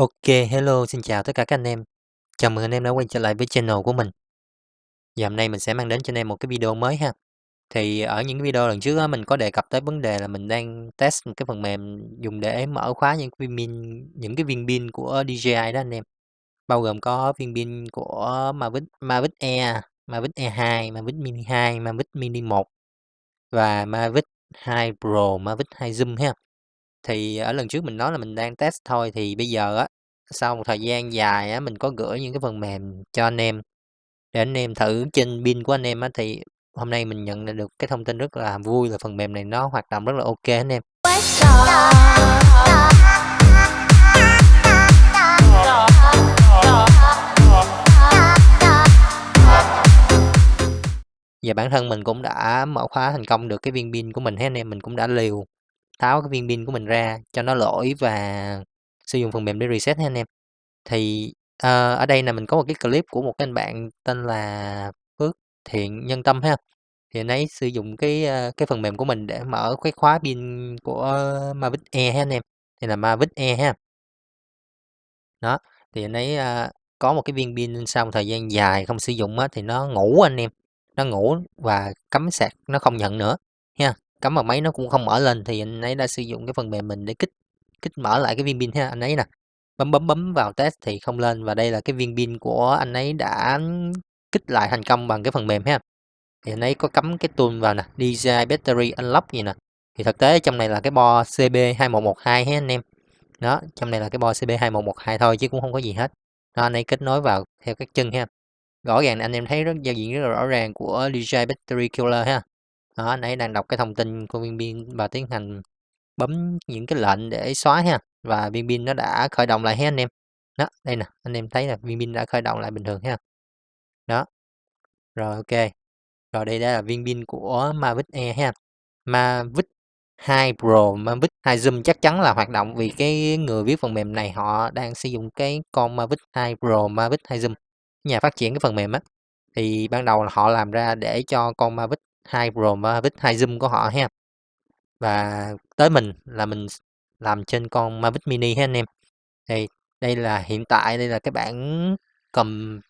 OK, hello, xin chào tất cả các anh em. Chào mừng anh em đã quay trở lại với channel của mình. Và hôm nay mình sẽ mang đến cho anh em một cái video mới ha. Thì ở những video lần trước đó, mình có đề cập tới vấn đề là mình đang test một cái phần mềm dùng để mở khóa những cái viên pin những cái viên pin của DJI đó anh em. Bao gồm có viên pin của Mavic Mavic Air, Mavic Air 2, Mavic Mini 2, Mavic Mini 1 và Mavic 2 Pro, Mavic 2 Zoom ha. Thì ở lần trước mình nói là mình đang test thôi thì bây giờ á sau một thời gian dài á mình có gửi những cái phần mềm cho anh em để anh em thử trên pin của anh em á thì hôm nay mình nhận được cái thông tin rất là vui là phần mềm này nó hoạt động rất là ok anh em. Và bản thân mình cũng đã mở khóa thành công được cái viên pin của mình hết anh em, mình cũng đã liều tháo cái viên pin của mình ra cho nó lỗi và sử dụng phần mềm để reset ha anh em. Thì, uh, ở đây là mình có một cái clip của một cái anh bạn tên là Phước Thiện Nhân Tâm ha. Thì anh ấy sử dụng cái, ờ, cái phần mềm của mình để mở cái khóa pin của Mavic Air ha anh em, thì là Mavic Air ha. Đó, thì anh ấy, uh, có một cái viên pin sau một thời gian dài không sử dụng á thì nó ngủ anh em, nó ngủ và cắm sạc nó không nhận nữa ha, cắm vào máy nó cũng không mở lên thì anh ấy đã sử dụng cái phần mềm mình để kích kích mở lại cái viên pin ha, anh ấy nè, bấm bấm bấm vào test thì không lên và đây là cái viên pin của anh ấy đã kích lại thành công bằng cái phần mềm ha. Thì anh ấy có cắm cái tool vào nè, DJI Battery Unlock gì nè. Thì thực tế trong này là cái bo CB2112 ha anh em. Đó, trong này là cái bo CB2112 thôi chứ cũng không có gì hết. Đó, anh ấy kết nối vào theo các chân ha. Rõ ràng anh em thấy rất giao diện rất là rõ ràng của DJI Battery Killer ha. Đó, nãy đang đọc cái thông tin của viên pin và tiến hành bấm những cái lệnh để xóa ha và viên pin nó đã khởi động lại ha anh em. Đó, đây nè, anh em thấy là viên pin đã khởi động lại bình thường ha. Đó. Rồi ok. Rồi đây đây là viên pin của Mavic Air ha. Mavic 2 Pro, Mavic 2 Zoom chắc chắn là hoạt động vì cái người viết phần mềm này họ đang sử dụng cái con Mavic 2 Pro, Mavic 2 Zoom. Nhà phát triển cái phần mềm á thì ban đầu là họ làm ra để cho con Mavic hai Pro, Mavic 2 Zoom của họ ha. Và tới mình là mình làm trên con Mavic Mini ha anh em. Thì đây là hiện tại đây là cái bản cầm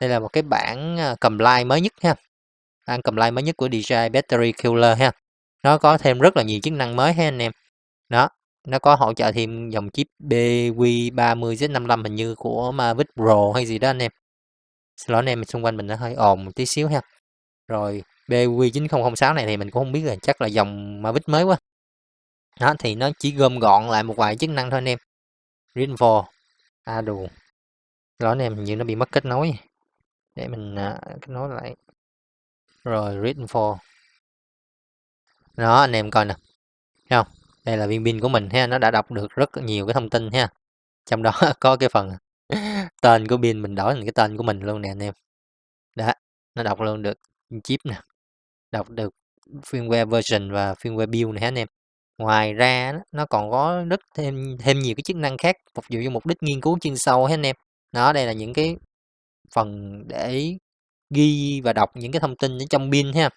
đây là một cái bản à, cầm like mới nhất ha. Bản cầm like mới nhất của DJI Battery Killer ha. Nó có thêm rất là nhiều chức năng mới ha anh em. Đó, nó có hỗ trợ thêm dòng chip BQ30Z55 hình như của Mavic Pro hay gì đó anh em. Xin lỗi anh em xung quanh mình nó hơi ồn một tí xíu ha. Rồi BQ9006 này thì mình cũng không biết là chắc là dòng Mavic mới quá. Đó thì nó chỉ gom gọn lại một vài chức năng thôi anh em. Rainfall. À đù. Lỗi anh em như nó bị mất kết nối. Để mình uh, kết nối lại. Rồi Rainfall. Đó anh em coi nè. Thấy không? Đây là viên pin của mình ha, nó đã đọc được rất nhiều cái thông tin ha. Trong đó có cái phần tên của pin mình đổi thành cái tên của mình luôn nè anh em. Đó, nó đọc luôn được chip nè. Đọc được firmware version và firmware build này anh em. Ngoài ra nó còn có rất thêm thêm nhiều cái chức năng khác phục vụ cho mục đích nghiên cứu chuyên sâu hết anh em. Nó đây là những cái phần để ghi và đọc những cái thông tin ở trong pin ha.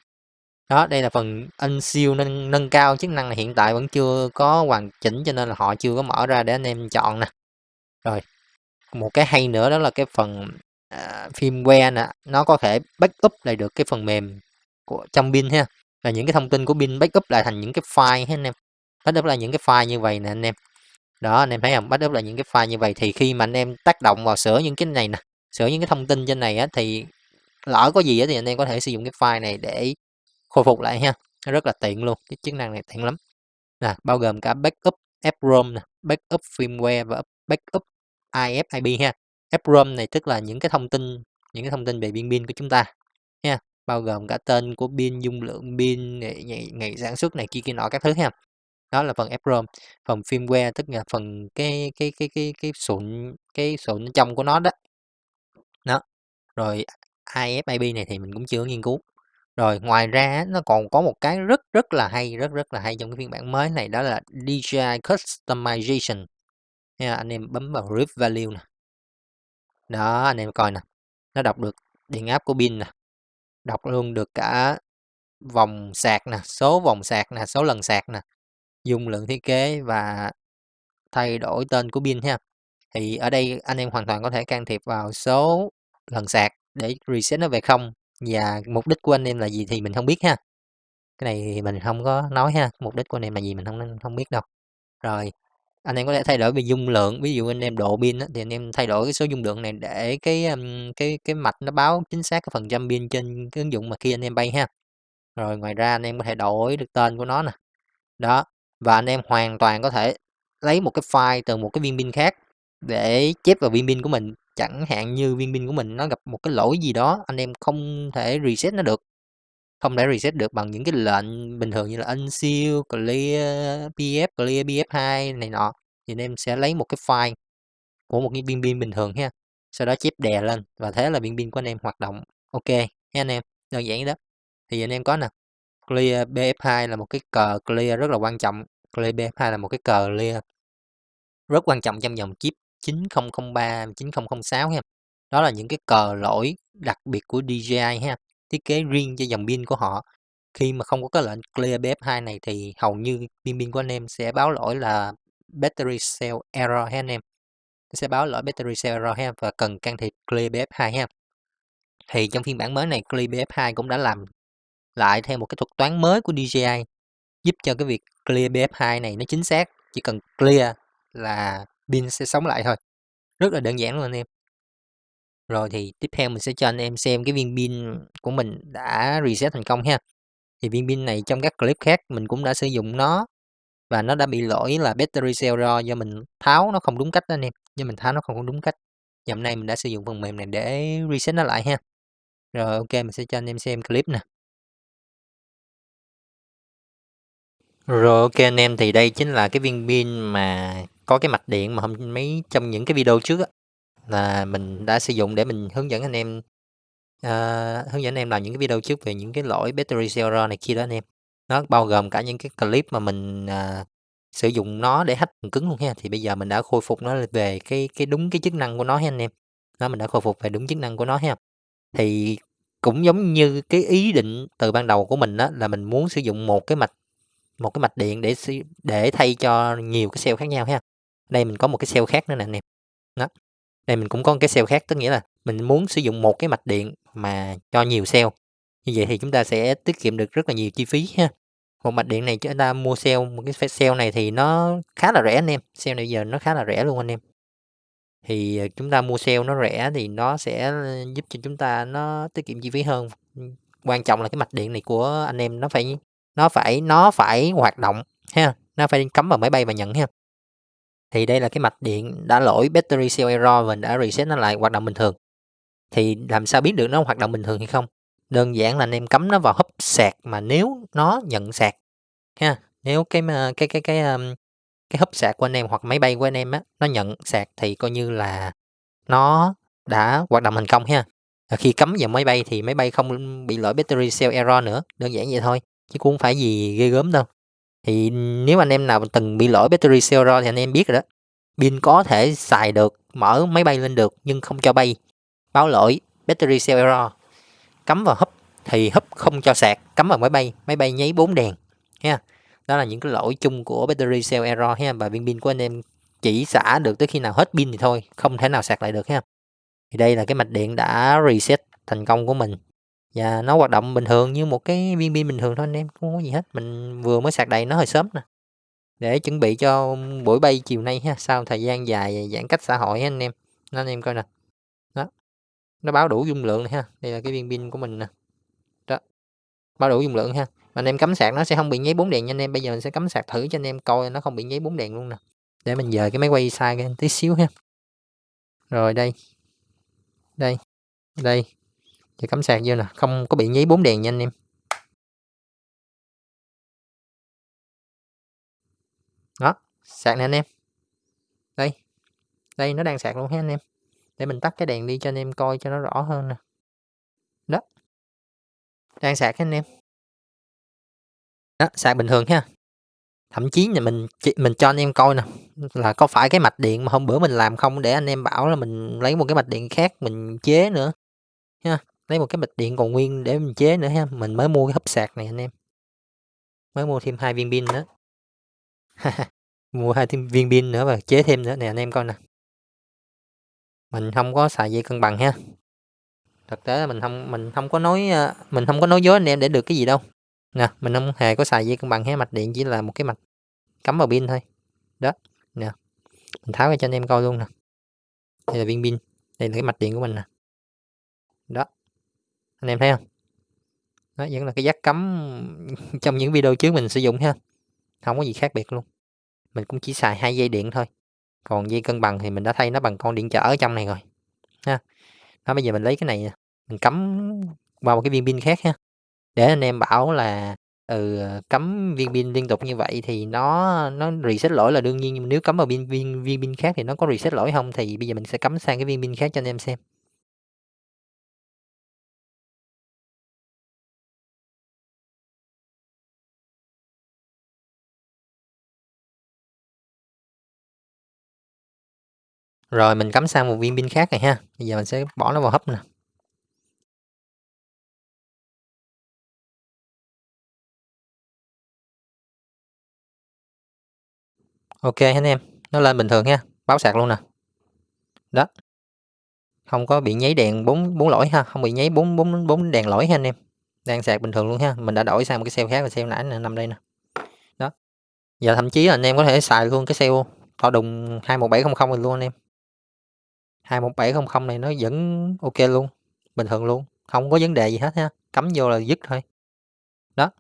Đó, đây là phần anh siêu nâng nâng cao chức năng hiện tại vẫn chưa có hoàn chỉnh cho nên là họ chưa có mở ra để anh em chọn nè. Rồi, một cái hay nữa đó là cái phần à, firmware nè, nó có thể backup lại được cái phần mềm của trong pin ha. Là những cái thông tin của pin backup lại thành những cái file ha anh em. Backup là những cái file như vậy nè anh em. Đó, anh em thấy không? Backup là những cái file như vậy thì khi mà anh em tác động vào sửa những cái này nè, sửa những cái thông tin trên này á thì lỡ có gì á thì anh em có thể sử dụng cái file này để khôi phục lại ha nó rất là tiện luôn cái chức năng này tiện lắm nè bao gồm cả backup EPROM nè backup firmware và backup IFIB ha EPROM này tức là những cái thông tin những cái thông tin về biên pin của chúng ta ha bao gồm cả tên của pin dung lượng pin ngày, ngày, ngày sản xuất này kia kia nọ các thứ ha đó là phần EPROM phần firmware tức là phần cái cái cái cái cái sụn cái sụn trong của nó đó đó rồi IFIB này thì mình cũng chưa nghiên cứu rồi ngoài ra nó còn có một cái rất rất là hay, rất rất là hay trong cái phiên bản mới này đó là DJI Customization. Nha, anh em bấm vào Rip Value nè. Đó, anh em coi nè. Nó đọc được điện áp của pin nè. Đọc luôn được cả vòng sạc nè, số vòng sạc nè, số lần sạc nè, dung lượng thiết kế và thay đổi tên của pin ha. thì ở đây anh em hoàn toàn có thể can thiệp vào số lần sạc để reset nó về không và mục đích của anh em là gì thì mình không biết ha cái này thì mình không có nói ha mục đích của anh em là gì mình không không biết đâu rồi anh em có thể thay đổi về dung lượng, ví dụ anh em độ pin thì anh em thay đổi cái số dung lượng này để cái cái cái mạch nó báo chính xác cái phần trăm pin trên cái ứng dụng mà khi anh em bay ha. Rồi ngoài ra anh em có thể đổi được tên của nó nè. Đó, và anh em hoàn toàn có thể lấy một cái file từ một cái viên pin khác để chép vào viên pin của mình. Chẳng hạn như viên pin của mình nó gặp một cái lỗi gì đó, anh em không thể reset nó được không thể reset được bằng những cái lệnh bình thường như là unseal, clear pf, clear pf2 này nọ. Thì em sẽ lấy một cái file của một cái biên pin bình thường ha sau đó chép đè lên và thế là biên pin của anh em hoạt động. Ok nha anh em đơn giản đó. Thì anh em có nè clear bf2 là một cái cờ clear rất là quan trọng clear bf2 là một cái cờ clear rất quan trọng trong dòng chip 9003 9006 ha. Đó là những cái cờ lỗi đặc biệt của DJI ha thiết kế riêng cho dòng pin của họ. Khi mà không có cái lệnh clear BF2 này thì hầu như pin pin của anh em sẽ báo lỗi là battery cell error ha anh em? Sẽ báo lỗi battery cell error ha và cần can thiệp clear BF2 ha. Thì trong phiên bản mới này clear BF2 cũng đã làm lại theo một cái thuật toán mới của DJI giúp cho cái việc clear BF2 này nó chính xác, chỉ cần clear là pin sẽ sống lại thôi. Rất là đơn giản luôn anh em rồi thì tiếp theo mình sẽ cho anh em xem cái viên pin của mình đã reset thành công ha. Thì viên pin này trong các clip khác mình cũng đã sử dụng nó và nó đã bị lỗi là battery cell raw do mình tháo nó không đúng cách đó anh em, do mình tháo nó không đúng cách. Nhầm nay mình đã sử dụng phần mềm này để reset nó lại ha. Rồi, ok, mình sẽ cho anh em xem clip nè. Rồi, ok, anh em, thì đây chính là cái viên pin mà có cái mạch điện mà hôm mấy trong những cái video trước á là mình đã sử dụng để mình hướng dẫn anh em à, hướng dẫn anh em làm những cái video trước về những cái lỗi battery cell error này kia đó anh em. Nó bao gồm cả những cái clip mà mình à, sử dụng nó để hack phần cứng luôn ha. Thì bây giờ mình đã khôi phục nó về cái cái đúng cái chức năng của nó ha anh em. Nó mình đã khôi phục về đúng chức năng của nó ha. Thì cũng giống như cái ý định từ ban đầu của mình đó là mình muốn sử dụng một cái mạch một cái mạch điện để để thay cho nhiều cái cell khác nhau ha. Đây mình có một cái cell khác nữa nè anh em. Đó đây mình cũng có cái cell khác, tức nghĩa là mình muốn sử dụng một cái mạch điện mà cho nhiều cell như vậy thì chúng ta sẽ tiết kiệm được rất là nhiều chi phí ha. Một mạch điện này chúng ta mua cell một cái cell này thì nó khá là rẻ anh em. Cell này giờ nó khá là rẻ luôn anh em. Thì ờ, chúng ta mua cell nó rẻ thì nó sẽ ờ, giúp cho chúng ta nó tiết kiệm chi phí hơn. Quan trọng là cái mạch điện này của anh em nó phải nó phải nó phải hoạt động ha, nó phải cắm vào máy bay và nhận ha thì đây là cái mạch điện đã lỗi battery cell error và đã reset nó lại hoạt động bình thường. Thì làm sao biết được nó hoạt động bình thường hay không? Đơn giản là anh em cắm nó vào hấp sạc mà nếu nó nhận sạc ha nếu cái cái cái cái um, cái hub sạc của anh em hoặc máy bay của anh em á nó nhận sạc thì coi như là nó đã hoạt động thành công ha. Khi cắm vào máy bay thì máy bay không bị lỗi battery cell error nữa đơn giản vậy thôi chứ cũng không phải gì ghê gớm đâu thì nếu anh em nào từng bị lỗi battery cell error thì anh em biết rồi đó. Pin có thể xài được, mở máy bay lên được nhưng không cho bay. Báo lỗi, battery cell error cắm vào hấp thì hấp không cho sạc, cắm vào máy bay máy bay nháy bốn đèn, ha. Đó là những cái lỗi chung của battery cell error ha, và viên pin của anh em chỉ xả được tới khi nào hết pin thì thôi, không thể nào sạc lại được ha. Thì đây là cái mạch điện đã reset thành công của mình và nó hoạt động bình thường như một cái viên pin bình thường thôi anh em, không có gì hết. Mình vừa mới sạc đầy nó hơi sớm nè. Để chuẩn bị cho buổi bay chiều nay ha, sau thời gian dài giãn cách xã hội ha anh em. Nó anh em coi nè. Đó, nó báo đủ dung lượng này ha. Đây là cái viên pin của mình nè. Đó, báo đủ dung lượng ha. Anh em cắm sạc nó sẽ không bị nháy bốn đèn nha anh em. Bây giờ mình sẽ cắm sạc thử cho anh em coi nó không bị nháy bốn đèn luôn nè. Để mình dời cái máy quay sai cái tí xíu ha. Rồi đây. Đây. Đây thì cắm sạc vô nè, không có bị nháy bốn đèn nha anh em. Đó, sạc nè anh em. Đây đây nó đang sạc luôn ha anh em. Để mình tắt cái đèn đi cho anh em coi cho nó rõ hơn nè. Đó. Đang sạc anh em. Đó, sạc bình thường ha. Thậm chí là mình mình cho anh em coi nè, là có phải cái mạch điện mà hôm bữa mình làm không để anh em bảo là mình lấy một cái mạch điện khác mình chế nữa. Ha lấy một cái mạch điện còn nguyên để mình chế nữa ha mình mới mua cái hấp sạc này anh em mới mua thêm hai viên pin nữa mua hai thêm viên pin nữa và chế thêm nữa nè anh em coi nè Mình không có xài dây cân bằng ha. Thực tế là mình không mình không có nói, ờ, mình không có nói dối anh em để được cái gì đâu. Nè, mình không hề có xài dây cân bằng ha, mạch điện chỉ là một cái mạch cắm vào pin thôi. Đó, nè, mình tháo ra cho anh em coi luôn nè. Đây là viên pin, đây là cái mạch điện của mình nè. Đó, anh em thấy không? Đó, vẫn là cái giác cắm trong những video trước mình sử dụng ha, không có gì khác biệt luôn. Mình cũng chỉ xài hai dây điện thôi, còn dây cân bằng thì mình đã thay nó bằng con điện trở ở trong này rồi, ha. Đó, bây giờ mình lấy cái này mình cắm qua một cái viên pin khác ha, để anh em bảo là, ừ, ờ, cắm viên pin liên tục như vậy thì nó nó reset lỗi là đương nhiên, nhưng nếu cắm vào viên viên viên pin khác thì nó có reset lỗi không? Thì bây giờ mình sẽ cắm sang cái viên pin khác cho anh em xem. Rồi, mình cắm sang một viên pin khác này ha, bây giờ mình sẽ bỏ nó vào hấp nè. OK anh em, nó lên bình thường ha, báo sạc luôn nè. Đó. Không có bị nháy đèn 4 4 lỗi ha, không bị nháy 4 4 4 đèn lỗi ha anh em. Đang sạc bình thường luôn ha, mình đã đổi sang một cái cell khác, là cell nãy nè, nằm đây nè. Đó. Giờ thậm chí là anh em có thể xài luôn cái cell to đùng 21700 luôn anh em. 21700 này nó vẫn OK luôn, bình thường luôn, không có vấn đề gì hết ha, cắm vô là dứt thôi. Đó,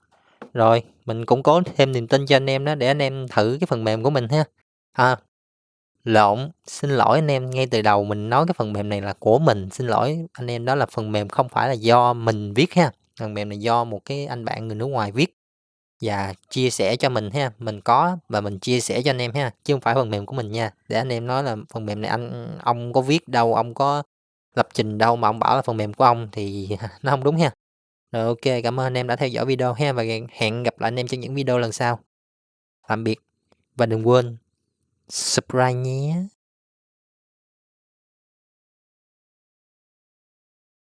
rồi, mình cũng cố thêm niềm tin cho anh em đó để anh em thử cái phần mềm của mình ha. À, lộn, xin lỗi anh em, ngay từ đầu mình nói cái phần mềm này là của mình, xin lỗi anh em, đó là phần mềm không phải là do mình viết ha, phần mềm này do một cái anh bạn người nước ngoài viết và chia sẻ cho mình ha, mình có và mình chia sẻ cho anh em ha, chứ không phải phần mềm của mình nha, để anh em nói là phần mềm này anh ông có viết đâu, ông có lập trình đâu mà ông bảo là phần mềm của ông thì nó không đúng ha. Rồi, OK, cảm ơn anh em đã theo dõi video ha và hẹn gặp lại anh em trong những video lần sau. Tạm biệt và đừng quên subscribe nhé.